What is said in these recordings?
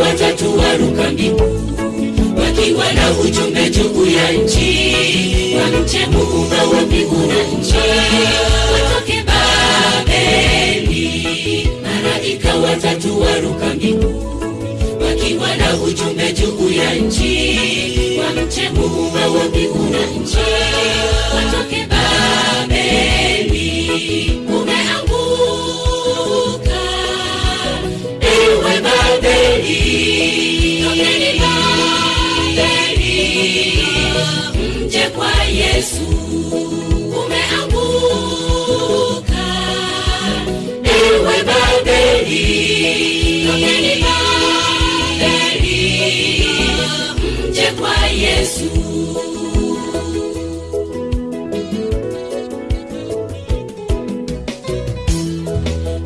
waruka rukambi wakiwa na ujumbe juu ya nchi. Wamche muumba wa mbingu na nchi? Watoke babeli. Malaika watatu waruka rukambi wakiwa na ujumbe juu ya nchi. Wamche muumba wa mbingu na nchi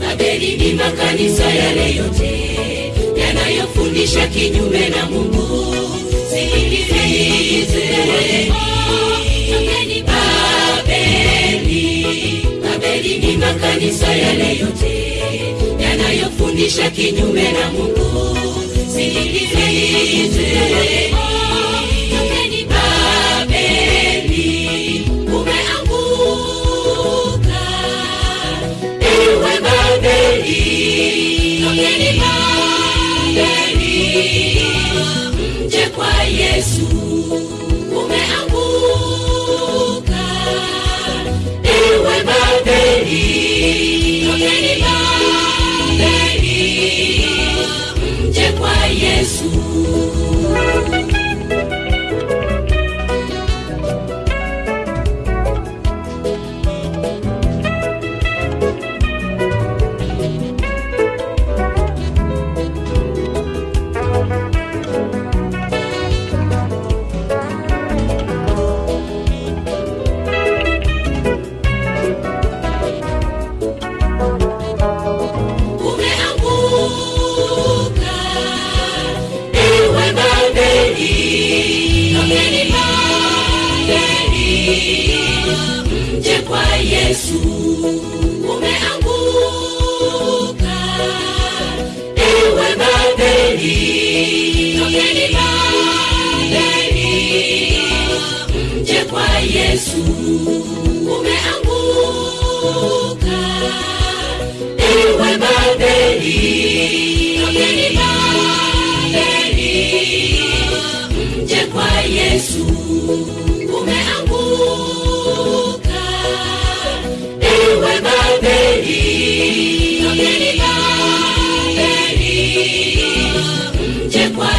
babeli ni makanisa yale yote yanayofundisha kinyume na mungu. Sikilizeni babeli. Babeli ni makanisa yale yote yanayofundisha kinyume na mungu. Sikilize yesu. Umeanguka. Ewe babeli. Tokeni babeli. Mje kwa yesu. Umeanguka. Ewe babeli mje kwa